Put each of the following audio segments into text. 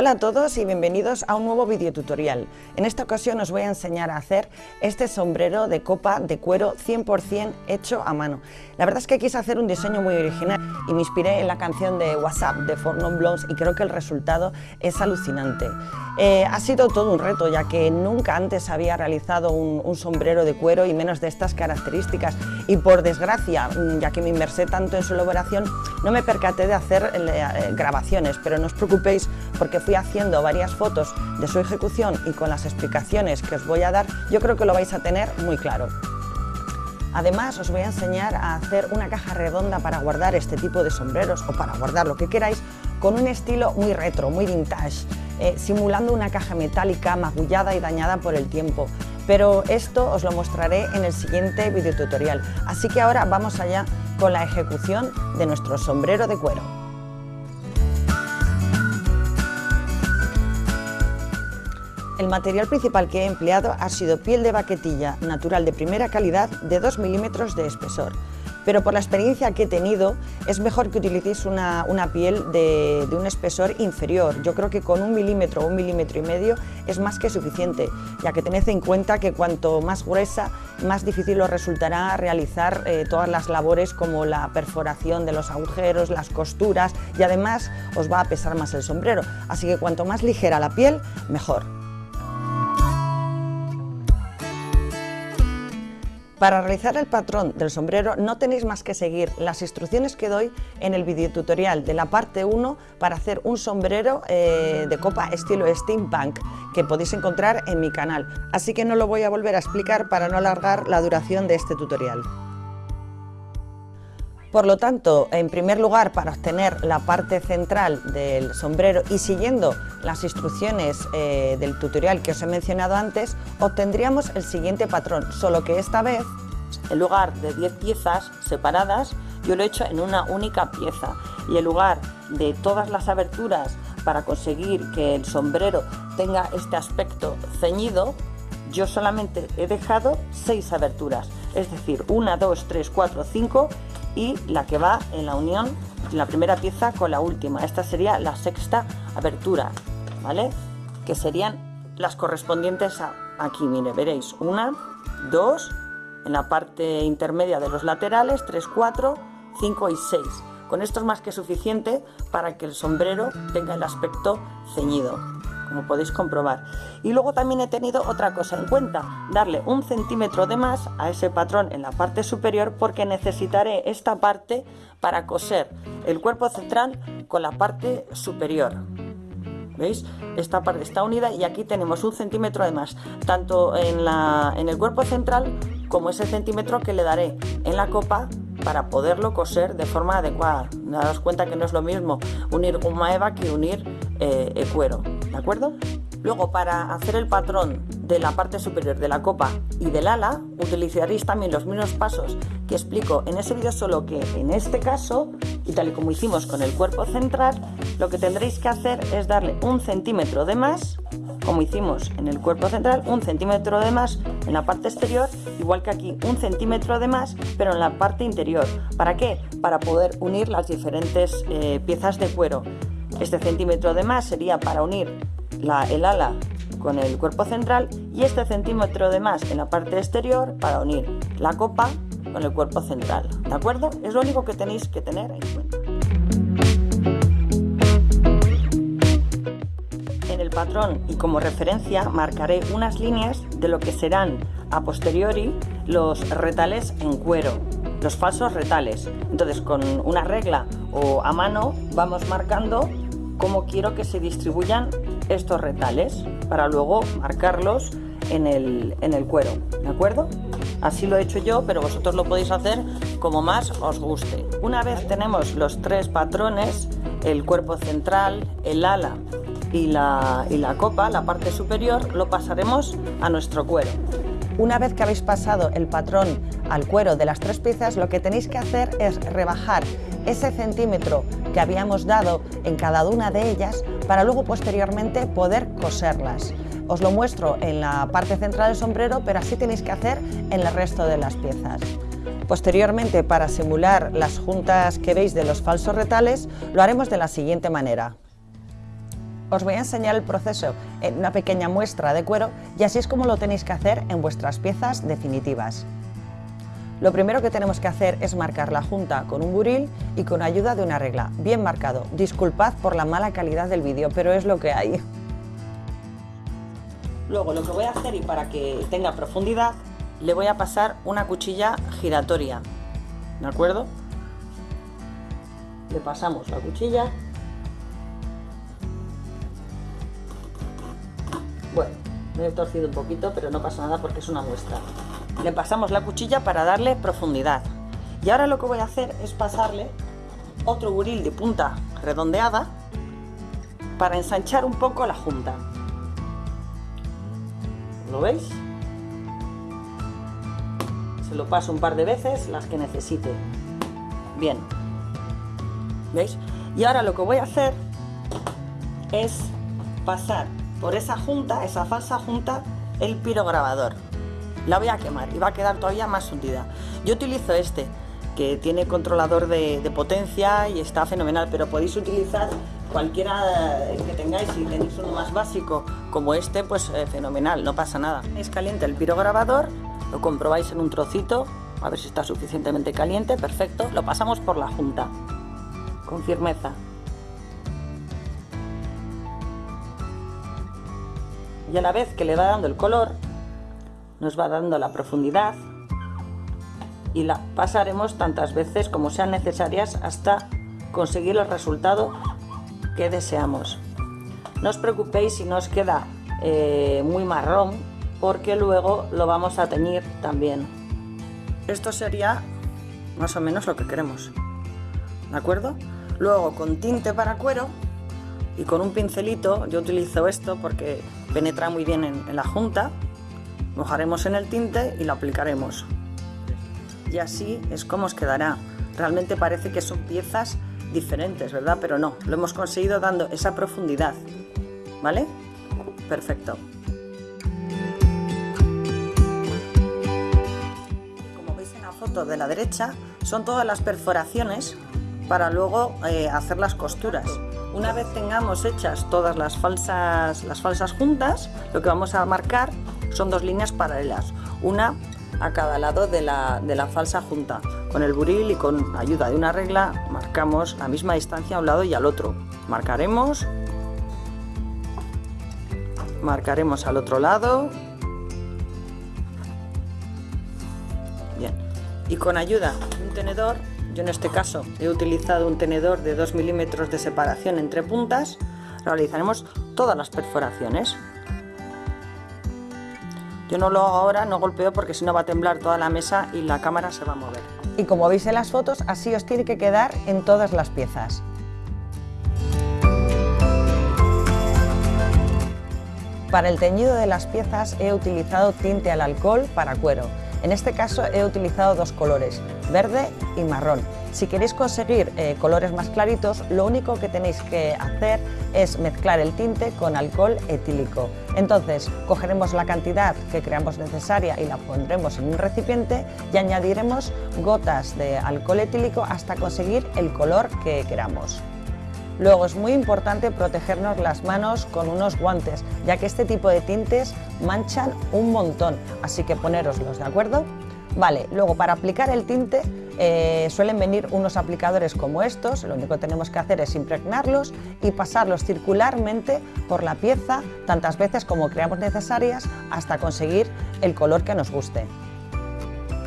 Hola a todos y bienvenidos a un nuevo video tutorial. En esta ocasión os voy a enseñar a hacer este sombrero de copa de cuero 100% hecho a mano. La verdad es que quise hacer un diseño muy original y me inspiré en la canción de WhatsApp de Four Non Blondes y creo que el resultado es alucinante. Eh, ha sido todo un reto ya que nunca antes había realizado un, sombrero de cuero y menos de estas características y por desgracia, ya que me inmersé tanto en su elaboración, no me percaté de hacer eh, grabaciones, pero no os preocupéis porque fui haciendo varias fotos de su ejecución y con las explicaciones que os voy a dar, yo creo que lo vais a tener muy claro. Además os voy a enseñar a hacer una caja redonda para guardar este tipo de sombreros o para guardar lo que queráis con un estilo muy retro, muy vintage, eh, simulando una caja metálica magullada y dañada por el tiempo. Pero esto os lo mostraré en el siguiente video tutorial. Así que ahora vamos allá con la ejecución de nuestro sombrero de cuero. El material principal que he empleado ha sido piel de baquetilla natural de primera calidad de 2 milímetros de espesor. Pero por la experiencia que he tenido, es mejor que utilicéis una, piel de, un espesor inferior. Yo creo que con un milímetro o un milímetro y medio es más que suficiente, ya que tened en cuenta que cuanto más gruesa, más difícil os resultará realizar eh, todas las labores como la perforación de los agujeros, las costuras y además os va a pesar más el sombrero. Así que cuanto más ligera la piel, mejor. Para realizar el patrón del sombrero no tenéis más que seguir las instrucciones que doy en el video tutorial de la parte 1 para hacer un sombrero eh, de copa estilo steampunk que podéis encontrar en mi canal. Así que no lo voy a volver a explicar para no alargar la duración de este tutorial. Por lo tanto, en primer lugar, para obtener la parte central del sombrero y siguiendo las instrucciones eh, del tutorial que os he mencionado antes, obtendríamos el siguiente patrón, solo que esta vez, en lugar de 10 piezas separadas, yo lo he hecho en una única pieza. Y en lugar de todas las aberturas para conseguir que el sombrero tenga este aspecto ceñido, yo solamente he dejado 6 aberturas, es decir, 1, 2, 3, 4, 5 y la que va en la unión, la primera pieza con la última. Esta sería la sexta abertura, ¿vale? Que serían las correspondientes a aquí, mire, veréis, una, dos, en la parte intermedia de los laterales, tres, cuatro, cinco y seis. Con esto es más que suficiente para que el sombrero tenga el aspecto ceñido como podéis comprobar. Y luego también he tenido otra cosa en cuenta, darle un centímetro de más a ese patrón en la parte superior porque necesitaré esta parte para coser el cuerpo central con la parte superior. ¿Veis? Esta parte está unida y aquí tenemos un centímetro de más, tanto en, la, en el cuerpo central como ese centímetro que le daré en la copa para poderlo coser de forma adecuada. Daos cuenta que no es lo mismo unir goma eva que unir eh, el cuero, ¿de acuerdo? Luego para hacer el patrón de la parte superior de la copa y del ala utilizaréis también los mismos pasos que explico en ese vídeo solo que en este caso y tal y como hicimos con el cuerpo central lo que tendréis que hacer es darle un centímetro de más como hicimos en el cuerpo central un centímetro de más en la parte exterior igual que aquí un centímetro de más pero en la parte interior ¿para qué? para poder unir las diferentes eh, piezas de cuero este centímetro de más sería para unir el ala con el cuerpo central y este centímetro de más en la parte exterior para unir la copa con el cuerpo central. ¿De acuerdo? Es lo único que tenéis que tener en cuenta. En el patrón y como referencia marcaré unas líneas de lo que serán a posteriori los retales en cuero, los falsos retales. Entonces con una regla o a mano vamos marcando cómo quiero que se distribuyan estos retales para luego marcarlos en el, en el cuero, ¿de acuerdo? Así lo he hecho yo, pero vosotros lo podéis hacer como más os guste. Una vez tenemos los tres patrones, el cuerpo central, el ala y la, y la copa, la parte superior, lo pasaremos a nuestro cuero. Una vez que habéis pasado el patrón al cuero de las tres piezas, lo que tenéis que hacer es rebajar ese centímetro que habíamos dado en cada una de ellas para luego posteriormente poder coserlas. Os lo muestro en la parte central del sombrero, pero así tenéis que hacer en el resto de las piezas. Posteriormente, para simular las juntas que veis de los falsos retales, lo haremos de la siguiente manera. Os voy a enseñar el proceso en una pequeña muestra de cuero y así es como lo tenéis que hacer en vuestras piezas definitivas. Lo primero que tenemos que hacer es marcar la junta con un buril y con ayuda de una regla, bien marcado. Disculpad por la mala calidad del vídeo, pero es lo que hay. Luego lo que voy a hacer y para que tenga profundidad, le voy a pasar una cuchilla giratoria, ¿de acuerdo? Le pasamos la cuchilla. Me he torcido un poquito, pero no pasa nada porque es una muestra. Le pasamos la cuchilla para darle profundidad. Y ahora lo que voy a hacer es pasarle otro buril de punta redondeada para ensanchar un poco la junta. ¿Lo veis? Se lo paso un par de veces, las que necesite. Bien. ¿Veis? Y ahora lo que voy a hacer es pasar por esa junta, esa falsa junta, el pirograbador. La voy a quemar y va a quedar todavía más hundida. Yo utilizo este, que tiene controlador de, potencia y está fenomenal, pero podéis utilizar cualquiera que tengáis, si tenéis uno más básico como este, pues eh, fenomenal, no pasa nada. Es caliente el pirograbador, lo comprobáis en un trocito, a ver si está suficientemente caliente, perfecto, lo pasamos por la junta, con firmeza. Y a la vez que le va dando el color, nos va dando la profundidad y la pasaremos tantas veces como sean necesarias hasta conseguir el resultado que deseamos. No os preocupéis si no os queda eh, muy marrón porque luego lo vamos a teñir también. Esto sería más o menos lo que queremos. ¿De acuerdo? Luego con tinte para cuero y con un pincelito, yo utilizo esto porque penetra muy bien en, la junta, mojaremos en el tinte y lo aplicaremos. Y así es como os quedará. Realmente parece que son piezas diferentes, ¿verdad? Pero no, lo hemos conseguido dando esa profundidad, ¿vale? Perfecto. Como veis en la foto de la derecha, son todas las perforaciones para luego eh, hacer las costuras. Una vez tengamos hechas todas las falsas, las falsas juntas, lo que vamos a marcar son dos líneas paralelas, una a cada lado de la, de la falsa junta. Con el buril y con ayuda de una regla marcamos la misma distancia a un lado y al otro. Marcaremos, marcaremos al otro lado. Bien. Y con ayuda de un tenedor, yo en este caso he utilizado un tenedor de 2 milímetros de separación entre puntas, realizaremos todas las perforaciones. Yo no lo hago ahora, no golpeo porque si no va a temblar toda la mesa y la cámara se va a mover. Y como veis en las fotos, así os tiene que quedar en todas las piezas. Para el teñido de las piezas he utilizado tinte al alcohol para cuero. En este caso he utilizado dos colores, verde y marrón. Si queréis conseguir eh, colores más claritos, lo único que tenéis que hacer es mezclar el tinte con alcohol etílico. Entonces, cogeremos la cantidad que creamos necesaria y la pondremos en un recipiente y añadiremos gotas de alcohol etílico hasta conseguir el color que queramos. Luego es muy importante protegernos las manos con unos guantes, ya que este tipo de tintes manchan un montón, así que poneroslos, ¿de acuerdo? Vale, luego para aplicar el tinte eh, suelen venir unos aplicadores como estos, lo único que tenemos que hacer es impregnarlos y pasarlos circularmente por la pieza tantas veces como creamos necesarias hasta conseguir el color que nos guste.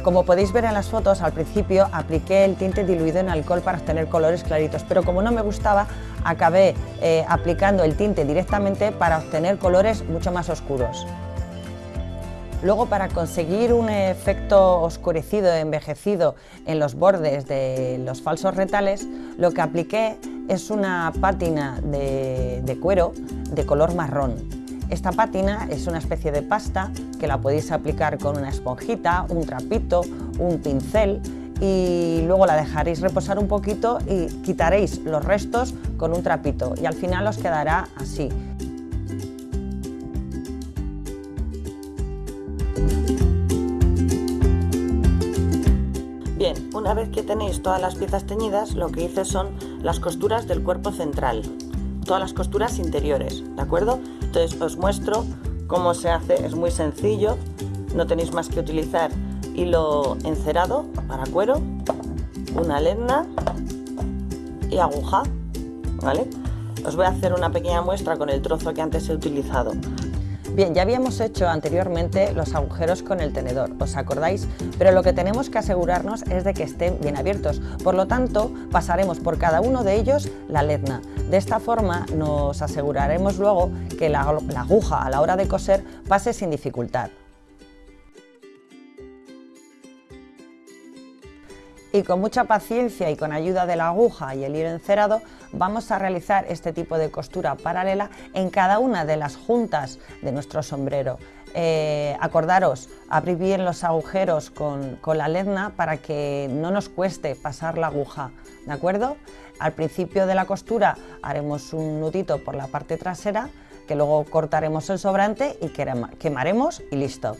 Como podéis ver en las fotos, al principio apliqué el tinte diluido en alcohol para obtener colores claritos, pero como no me gustaba, acabé eh, aplicando el tinte directamente para obtener colores mucho más oscuros. Luego para conseguir un efecto oscurecido, envejecido en los bordes de los falsos retales, lo que apliqué es una pátina de, de cuero de color marrón. Esta pátina es una especie de pasta que la podéis aplicar con una esponjita, un trapito, un pincel y luego la dejaréis reposar un poquito y quitaréis los restos con un trapito y al final os quedará así. Bien, una vez que tenéis todas las piezas teñidas, lo que hice son las costuras del cuerpo central. todas las costuras interiores, ¿de acuerdo? Entonces os muestro cómo se hace, es muy sencillo, no tenéis más que utilizar hilo encerado para cuero, una lena y aguja, ¿vale? Os voy a hacer una pequeña muestra con el trozo que antes he utilizado. Bien, ya habíamos hecho anteriormente los agujeros con el tenedor, ¿os acordáis? Pero lo que tenemos que asegurarnos es de que estén bien abiertos. Por lo tanto, pasaremos por cada uno de ellos la ledna. De esta forma nos aseguraremos luego que la, aguja a la hora de coser pase sin dificultad. y con mucha paciencia y con ayuda de la aguja y el hilo encerado vamos a realizar este tipo de costura paralela en cada una de las juntas de nuestro sombrero. Eh, acordaros, abrir bien los agujeros con, con la ledna para que no nos cueste pasar la aguja, ¿de acuerdo? Al principio de la costura haremos un nudito por la parte trasera que luego cortaremos el sobrante y quemaremos y listo.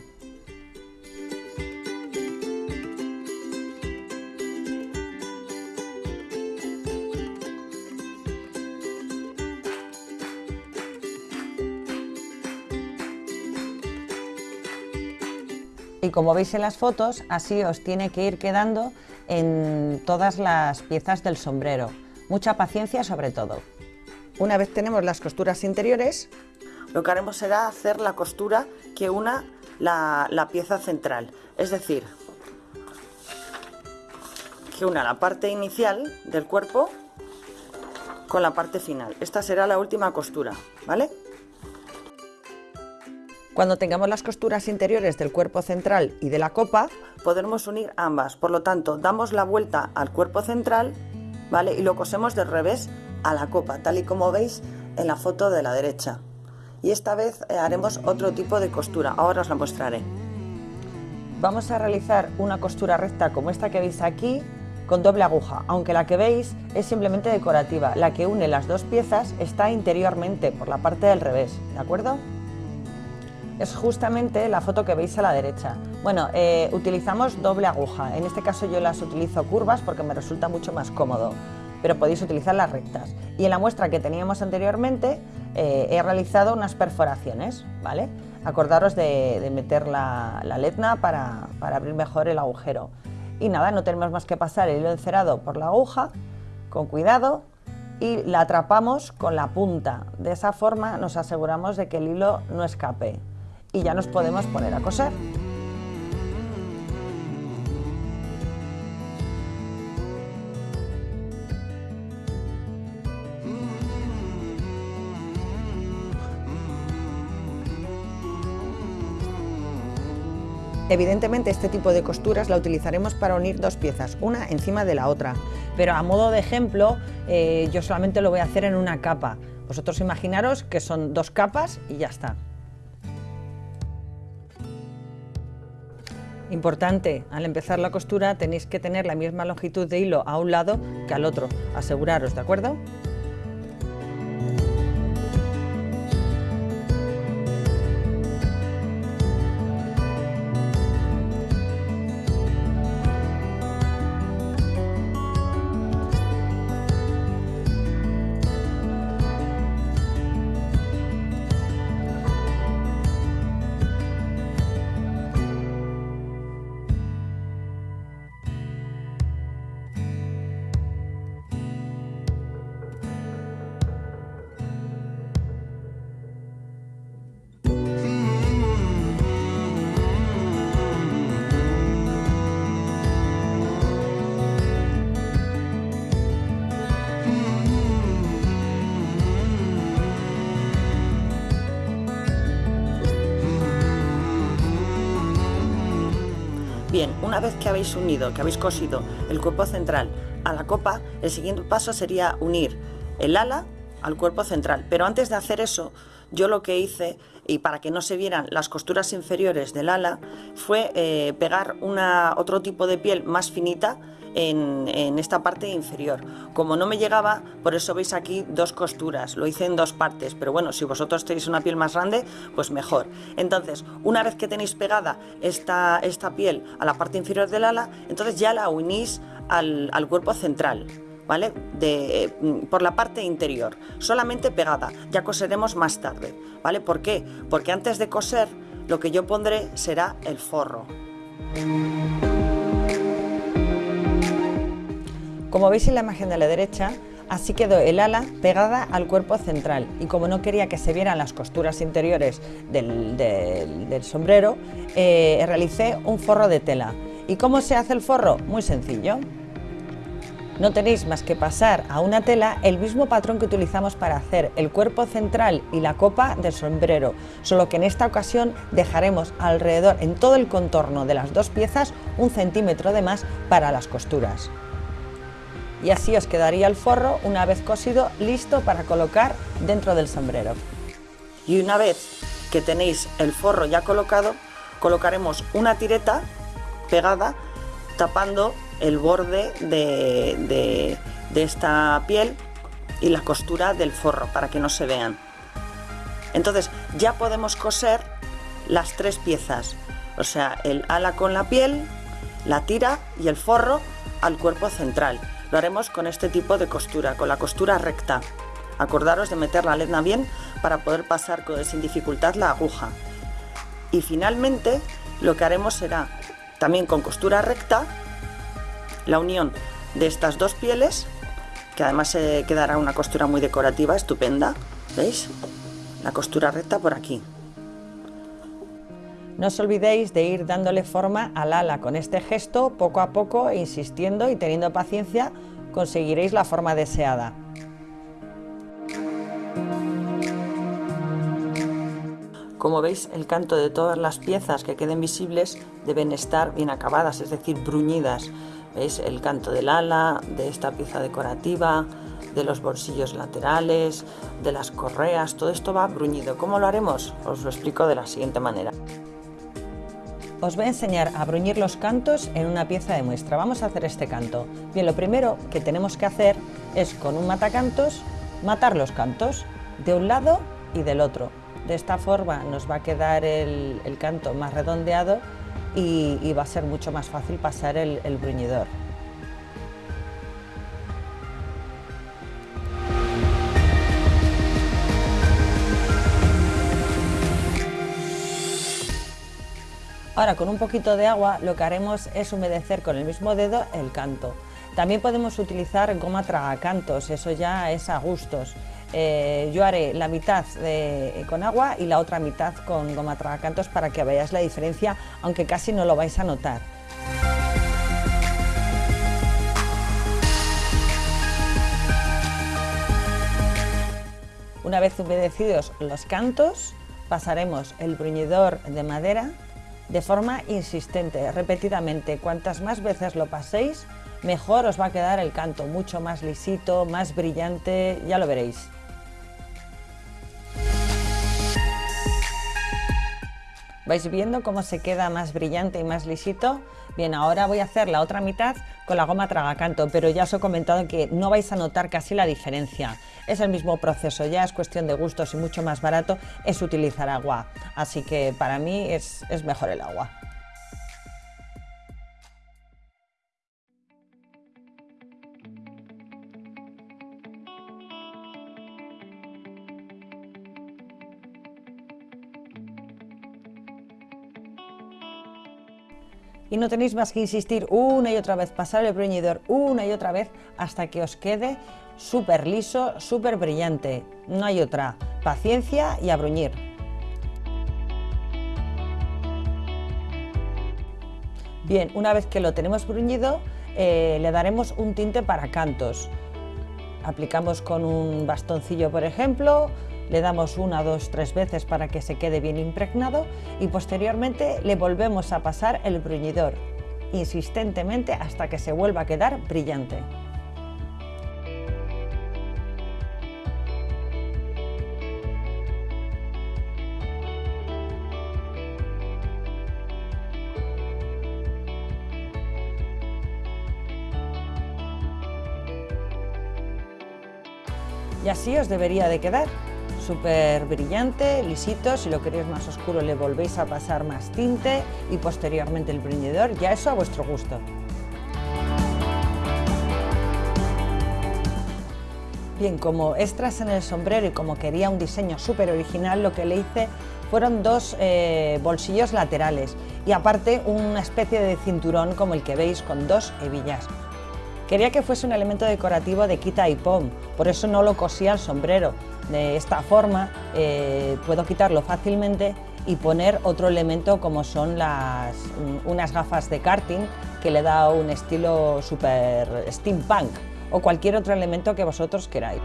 Como veis en las fotos, así os tiene que ir quedando en todas las piezas del sombrero. Mucha paciencia sobre todo. Una vez tenemos las costuras interiores, lo que haremos será hacer la costura que una la, pieza central, es decir, que una la parte inicial del cuerpo con la parte final. Esta será la última costura, ¿vale? Cuando tengamos las costuras interiores del cuerpo central y de la copa, podremos unir ambas. Por lo tanto, damos la vuelta al cuerpo central ¿vale? y lo cosemos del revés a la copa, tal y como veis en la foto de la derecha. Y esta vez eh, haremos otro tipo de costura, ahora os la mostraré. Vamos a realizar una costura recta como esta que veis aquí, con doble aguja, aunque la que veis es simplemente decorativa. La que une las dos piezas está interiormente, por la parte del revés, ¿de acuerdo? Es justamente la foto que veis a la derecha. Bueno, eh, utilizamos doble aguja, en este caso yo las utilizo curvas porque me resulta mucho más cómodo, pero podéis utilizar las rectas. Y en la muestra que teníamos anteriormente eh, he realizado unas perforaciones, ¿vale? Acordaros de, meter la, letna para, para abrir mejor el agujero. Y nada, no tenemos más que pasar el hilo encerado por la aguja, con cuidado, y la atrapamos con la punta. De esa forma nos aseguramos de que el hilo no escape y ya nos podemos poner a coser. Evidentemente este tipo de costuras la utilizaremos para unir dos piezas, una encima de la otra, pero a modo de ejemplo eh, yo solamente lo voy a hacer en una capa. Vosotros imaginaros que son dos capas y ya está. Importante, al empezar la costura tenéis que tener la misma longitud de hilo a un lado que al otro, aseguraros, ¿de acuerdo? Bien, una vez que habéis unido, que habéis cosido el cuerpo central a la copa, el siguiente paso sería unir el ala al cuerpo central. Pero antes de hacer eso, yo lo que hice, y para que no se vieran las costuras inferiores del ala, fue eh, pegar una, otro tipo de piel más finita en, esta parte inferior. Como no me llegaba, por eso veis aquí dos costuras, lo hice en dos partes, pero bueno, si vosotros tenéis una piel más grande, pues mejor. Entonces, una vez que tenéis pegada esta, esta piel a la parte inferior del ala, entonces ya la unís al, al cuerpo central. ¿vale? De, mm, por la parte interior, solamente pegada. Ya coseremos más tarde, ¿vale? ¿Por qué? Porque antes de coser lo que yo pondré será el forro. Como veis en la imagen de la derecha, Así quedó el ala pegada al cuerpo central y como no quería que se vieran las costuras interiores del, sombrero, eh, realicé un forro de tela. ¿Y cómo se hace el forro? Muy sencillo. No tenéis más que pasar a una tela el mismo patrón que utilizamos para hacer el cuerpo central y la copa del sombrero, solo que en esta ocasión dejaremos alrededor en todo el contorno de las dos piezas un centímetro de más para las costuras y así os quedaría el forro una vez cosido listo para colocar dentro del sombrero. Y una vez que tenéis el forro ya colocado, colocaremos una tireta pegada tapando el borde de, de esta piel y la costura del forro para que no se vean. Entonces ya podemos coser las tres piezas, o sea, el ala con la piel, la tira y el forro al cuerpo central. Lo haremos con este tipo de costura, con la costura recta. Acordaros de meter la lezna bien para poder pasar sin dificultad la aguja. Y finalmente lo que haremos será también con costura recta la unión de estas dos pieles, que además se quedará una costura muy decorativa, estupenda, ¿veis? La costura recta por aquí. No os olvidéis de ir dándole forma al ala con este gesto, poco a poco, insistiendo y teniendo paciencia, conseguiréis la forma deseada. Como veis, el canto de todas las piezas que queden visibles deben estar bien acabadas, es decir, bruñidas. ¿Veis? El canto del ala, de esta pieza decorativa, de los bolsillos laterales, de las correas, todo esto va bruñido. ¿Cómo lo haremos? Os lo explico de la siguiente manera. Os voy a enseñar a bruñir los cantos en una pieza de muestra. Vamos a hacer este canto. Bien, lo primero que tenemos que hacer es con un matacantos matar los cantos de un lado y del otro. De esta forma nos va a quedar el, canto más redondeado y, va a ser mucho más fácil pasar el bruñidor. Ahora con un poquito de agua lo que haremos es humedecer con el mismo dedo el canto. También podemos utilizar goma tragacantos, eso ya es a gustos. Eh, yo haré la mitad con agua y la otra mitad con goma tragacantos para que veáis la diferencia, aunque casi no lo vais a notar. Una vez humedecidos los cantos, pasaremos el bruñidor de madera de forma insistente, repetidamente. Cuantas más veces lo paséis, mejor os va a quedar el canto, mucho más lisito, más brillante, ya lo veréis. ¿Vais viendo cómo se queda más brillante y más lisito? Bien, ahora voy a hacer la otra mitad con la goma tragacanto, pero ya os he comentado que no vais a notar casi la diferencia. Es el mismo proceso, ya es cuestión de gustos y mucho más barato es utilizar agua. Así que para mí es, es mejor el agua. Y no tenéis más que insistir una y otra vez, pasar el bruñidor una y otra vez hasta que os quede súper liso, súper brillante. No hay otra. Paciencia y a bruñir. Bien, una vez que lo tenemos bruñido, eh, le daremos un tinte para cantos. Aplicamos con un bastoncillo, por ejemplo, le damos una, dos, tres veces para que se quede bien impregnado y posteriormente le volvemos a pasar el bruñidor insistentemente hasta que se vuelva a quedar brillante. Y así os debería de quedar súper brillante, lisito, si lo queréis más oscuro le volvéis a pasar más tinte y posteriormente el bruñidor, ya eso a vuestro gusto. Bien, como extras en el sombrero y como quería un diseño súper original, lo que le hice fueron dos eh, bolsillos laterales y aparte una especie de cinturón como el que veis con dos hebillas. Quería que fuese un elemento decorativo de quita y pom, por eso no lo cosí al sombrero. De esta forma eh, puedo quitarlo fácilmente y poner otro elemento como son las, unas gafas de karting que le da un estilo super steampunk o cualquier otro elemento que vosotros queráis.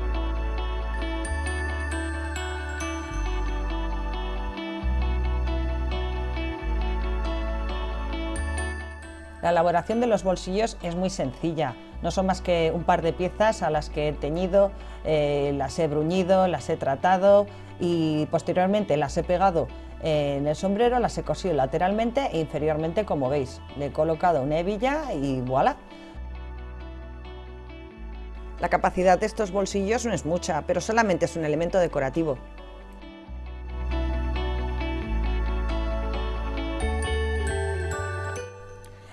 La elaboración de los bolsillos es muy sencilla, no son más que un par de piezas a las que he teñido, eh, las he bruñido, las he tratado y posteriormente las he pegado en el sombrero, las he cosido lateralmente e inferiormente como veis. Le he colocado una hebilla y voilà. La capacidad de estos bolsillos no es mucha, pero solamente es un elemento decorativo.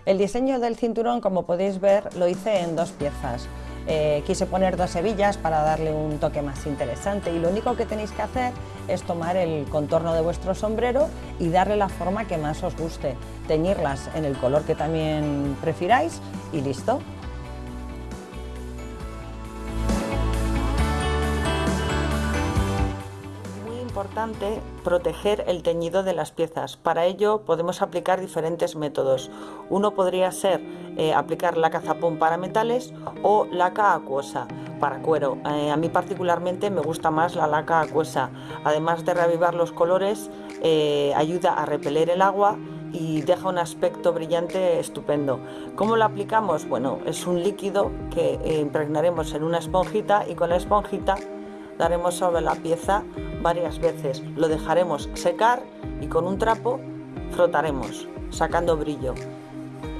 El diseño del cinturón, como podéis ver, lo hice en dos piezas. Eh, quise poner dos hebillas para darle un toque más interesante y lo único que tenéis que hacer es tomar el contorno de vuestro sombrero y darle la forma que más os guste, teñirlas en el color que también prefiráis y listo. Importante proteger el teñido de las piezas. Para ello podemos aplicar diferentes métodos. Uno podría ser eh, aplicar laca zapón para metales o laca acuosa para cuero. Eh, a mí particularmente me gusta más la laca acuosa. Además de reavivar los colores, eh, ayuda a repeler el agua y deja un aspecto brillante estupendo. ¿Cómo lo aplicamos? Bueno, es un líquido que impregnaremos en una esponjita y con la esponjita daremos sobre la pieza varias veces. Lo dejaremos secar y con un trapo frotaremos, sacando brillo.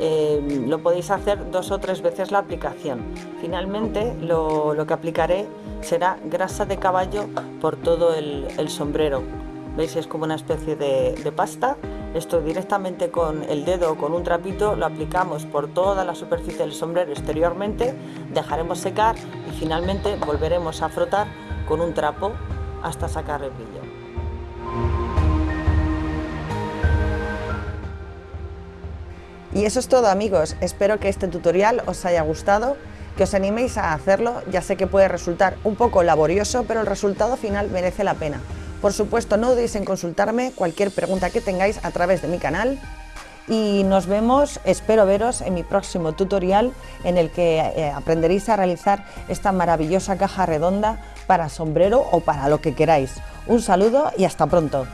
Eh, lo podéis hacer dos o tres veces la aplicación. Finalmente lo, que aplicaré será grasa de caballo por todo el, sombrero. ¿Veis? Es como una especie de, de pasta. Esto directamente con el dedo o con un trapito lo aplicamos por toda la superficie del sombrero exteriormente, dejaremos secar y finalmente volveremos a frotar con un trapo hasta sacar el brillo. Y eso es todo amigos, espero que este tutorial os haya gustado, que os animéis a hacerlo, ya sé que puede resultar un poco laborioso, pero el resultado final merece la pena. Por supuesto, no dudéis en consultarme cualquier pregunta que tengáis a través de mi canal y nos vemos, espero veros en mi próximo tutorial en el que eh, aprenderéis a realizar esta maravillosa caja redonda para sombrero o para lo que queráis. Un saludo y hasta pronto.